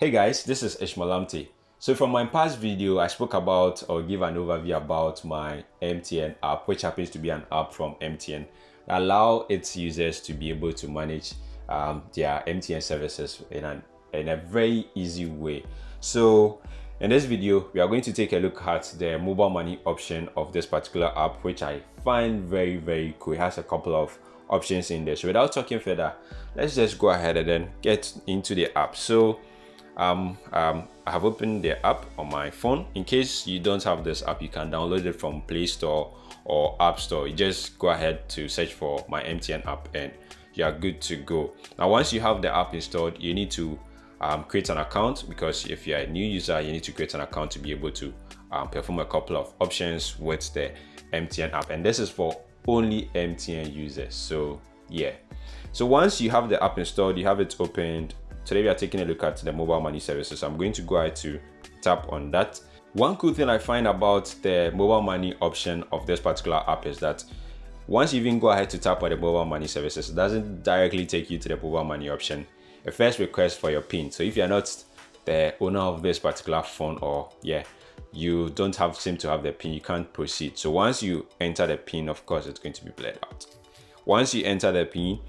Hey guys, this is Ishmael So from my past video, I spoke about or give an overview about my MTN app, which happens to be an app from MTN that allow its users to be able to manage um, their MTN services in, an, in a very easy way. So in this video, we are going to take a look at the mobile money option of this particular app, which I find very, very cool. It has a couple of options in there. So without talking further, let's just go ahead and then get into the app. So um, um, I have opened the app on my phone. In case you don't have this app, you can download it from Play Store or App Store. You just go ahead to search for my MTN app and you are good to go. Now, once you have the app installed, you need to um, create an account because if you're a new user, you need to create an account to be able to um, perform a couple of options with the MTN app. And this is for only MTN users. So yeah. So once you have the app installed, you have it opened, Today we are taking a look at the mobile money services. I'm going to go ahead to tap on that. One cool thing I find about the mobile money option of this particular app is that once you even go ahead to tap on the mobile money services, it doesn't directly take you to the mobile money option. It first requests for your PIN. So if you're not the owner of this particular phone or yeah, you don't have seem to have the PIN, you can't proceed. So once you enter the PIN, of course, it's going to be blurred out. Once you enter the PIN,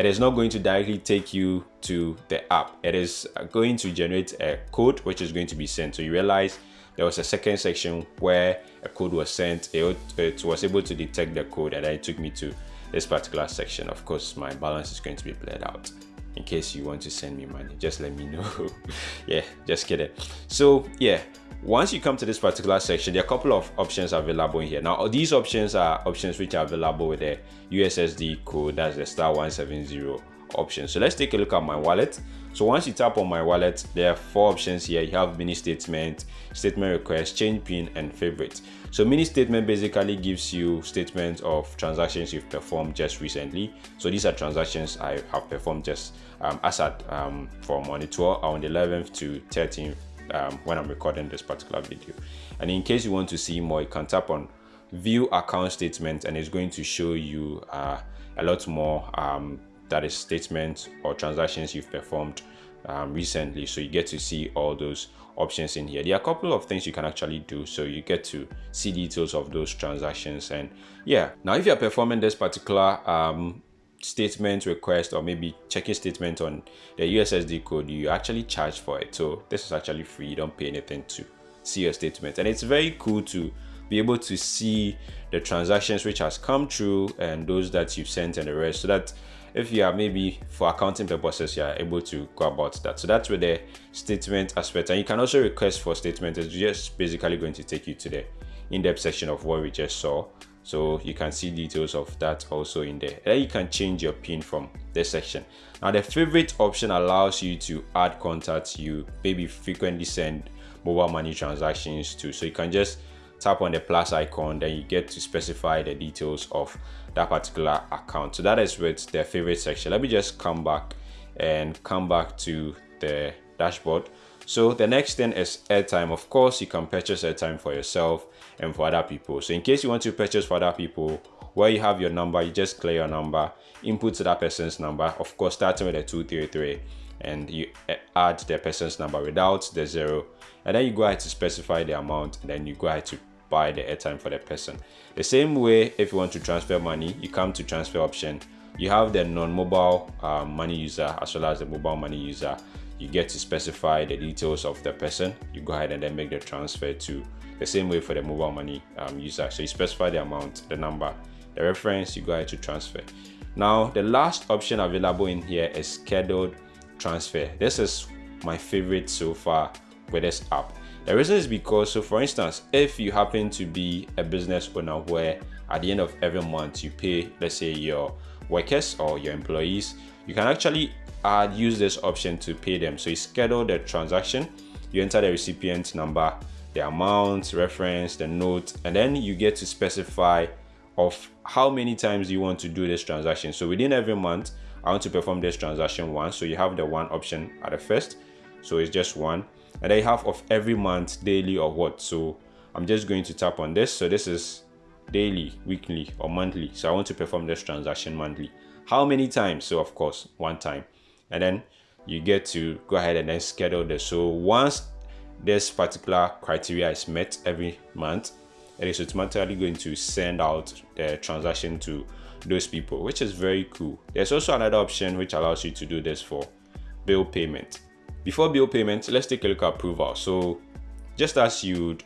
it is not going to directly take you to the app. It is going to generate a code which is going to be sent. So you realize there was a second section where a code was sent. It, it was able to detect the code and it took me to this particular section. Of course my balance is going to be blurred out. In case you want to send me money just let me know. Yeah just kidding. So yeah once you come to this particular section there are a couple of options available in here. Now these options are options which are available with the ussd code. That's the star 170 option. So let's take a look at my wallet. So once you tap on my wallet there are four options here. You have mini statement statement request change pin and favorite. So mini statement basically gives you statements of transactions you've performed just recently. So these are transactions i have performed just um, as at um, from on the 12th on the 11th to 13th um, when i'm recording this particular video. And in case you want to see more you can tap on view account statement and it's going to show you uh, a lot more um, that is statements or transactions you've performed um, recently. So you get to see all those options in here. There are a couple of things you can actually do. So you get to see details of those transactions and yeah. Now if you're performing this particular um, statement request or maybe checking statement on the ussd code you actually charge for it. So this is actually free you don't pay anything to see your statement. And it's very cool to be able to see the transactions which has come through and those that you've sent and the rest so that if you are maybe for accounting purposes you are able to go about that. So that's where the statement aspect. And you can also request for statement. It's just basically going to take you to the in-depth section of what we just saw so you can see details of that also in there. Then you can change your pin from this section. Now the favorite option allows you to add contacts. You maybe frequently send mobile money transactions to. So you can just tap on the plus icon then you get to specify the details of that particular account. So that is with the favorite section. Let me just come back and come back to the dashboard. So the next thing is airtime. Of course you can purchase airtime for yourself and for other people so in case you want to purchase for other people where you have your number you just clear your number input to that person's number of course starting with a 233 and you add the person's number without the zero and then you go ahead to specify the amount and then you go ahead to buy the airtime for the person. The same way, if you want to transfer money, you come to transfer option. You have the non-mobile uh, money user as well as the mobile money user. You get to specify the details of the person. You go ahead and then make the transfer to the same way for the mobile money um, user. So you specify the amount, the number, the reference, you go ahead to transfer. Now, the last option available in here is scheduled transfer. This is my favorite so far with this app the reason is because, so for instance, if you happen to be a business owner where at the end of every month you pay, let's say your workers or your employees, you can actually add, use this option to pay them. So you schedule the transaction, you enter the recipient number, the amount, reference, the note, and then you get to specify of how many times you want to do this transaction. So within every month, I want to perform this transaction once. So you have the one option at the first. So it's just one and I have of every month daily or what so i'm just going to tap on this so this is daily weekly or monthly. So i want to perform this transaction monthly. How many times? So of course one time. And then you get to go ahead and then schedule this. So once this particular criteria is met every month it is automatically going to send out the transaction to those people which is very cool. There's also another option which allows you to do this for bill payment. Before bill payment let's take a look at approval. So just as you'd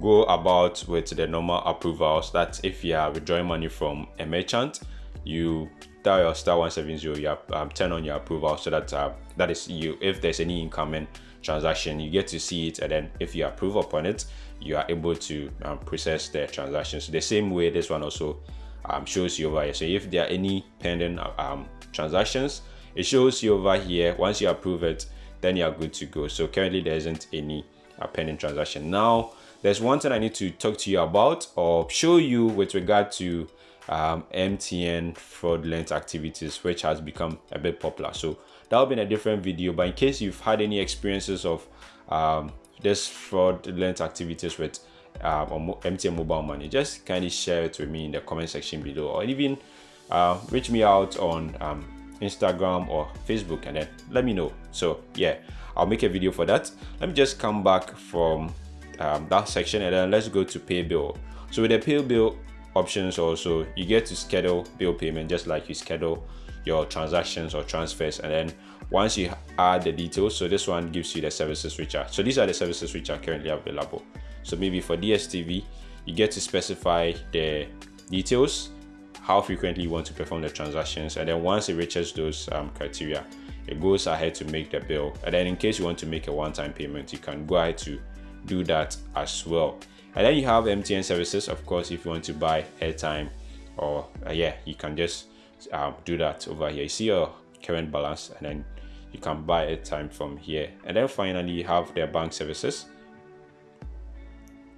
go about with the normal approvals that if you are withdrawing money from a merchant you dial your star 170 you um, turn on your approval so that uh, that is you if there's any incoming transaction you get to see it and then if you approve upon it you are able to um, process the transactions. The same way this one also um, shows you over here. So if there are any pending um, transactions it shows you over here. Once you approve it then you are good to go. So currently there isn't any uh, pending transaction. Now there's one thing i need to talk to you about or show you with regard to um, mtn fraudulent activities which has become a bit popular so that'll be in a different video but in case you've had any experiences of um, this fraudulent activities with um, MTN mobile money, just kindly share it with me in the comment section below, or even uh, reach me out on um, Instagram or Facebook, and then let me know. So yeah, I'll make a video for that. Let me just come back from um, that section, and then let's go to pay bill. So with the pay bill options, also you get to schedule bill payment just like you schedule your transactions or transfers, and then once you add the details so this one gives you the services which are so these are the services which are currently available. So maybe for dstv you get to specify the details how frequently you want to perform the transactions. And then once it reaches those um, criteria it goes ahead to make the bill. And then in case you want to make a one-time payment you can go ahead to do that as well. And then you have mtn services of course if you want to buy airtime or uh, yeah you can just um, do that over here. You see your current balance and then you can buy airtime from here. And then finally you have their bank services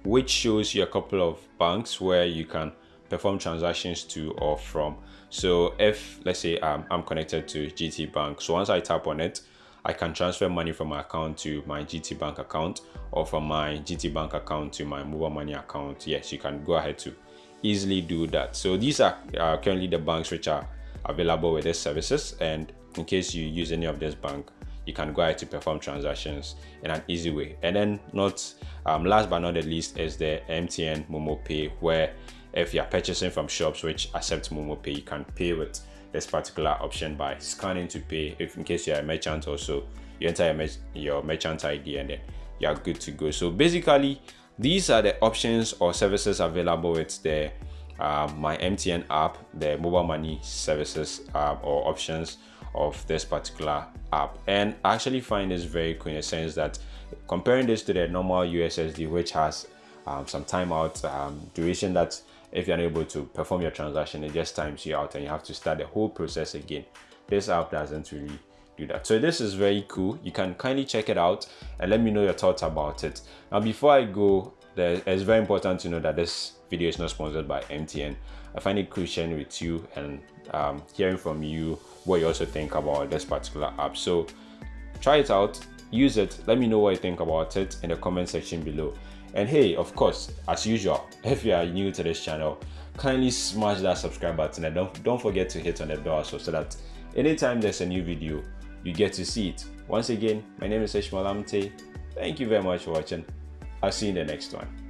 which shows you a couple of banks where you can perform transactions to or from. So if let's say um, i'm connected to gt bank so once i tap on it i can transfer money from my account to my gt bank account or from my gt bank account to my mobile money account. Yes you can go ahead to easily do that. So these are uh, currently the banks which are available with these services. And in case you use any of this bank you can go ahead to perform transactions in an easy way. And then not um, last but not the least is the mtn momo pay where if you're purchasing from shops which accept momo pay you can pay with this particular option by scanning to pay if in case you're a merchant also. You enter your, your merchant id and then you're good to go. So basically these are the options or services available with the um, my mtn app the mobile money services uh, or options of this particular app. And I actually find this very cool in the sense that comparing this to the normal USSD which has um, some timeout um, duration that if you're unable to perform your transaction it just times you out and you have to start the whole process again. This app doesn't really do that. So this is very cool. You can kindly check it out and let me know your thoughts about it. Now before i go it's very important to know that this video is not sponsored by mtn i find it cool sharing with you and um, hearing from you what you also think about this particular app. So try it out use it let me know what you think about it in the comment section below and hey of course as usual if you are new to this channel kindly smash that subscribe button and don't, don't forget to hit on the bell also so that anytime there's a new video you get to see it. Once again my name is Ishmael Amte. Thank you very much for watching. I'll see you in the next one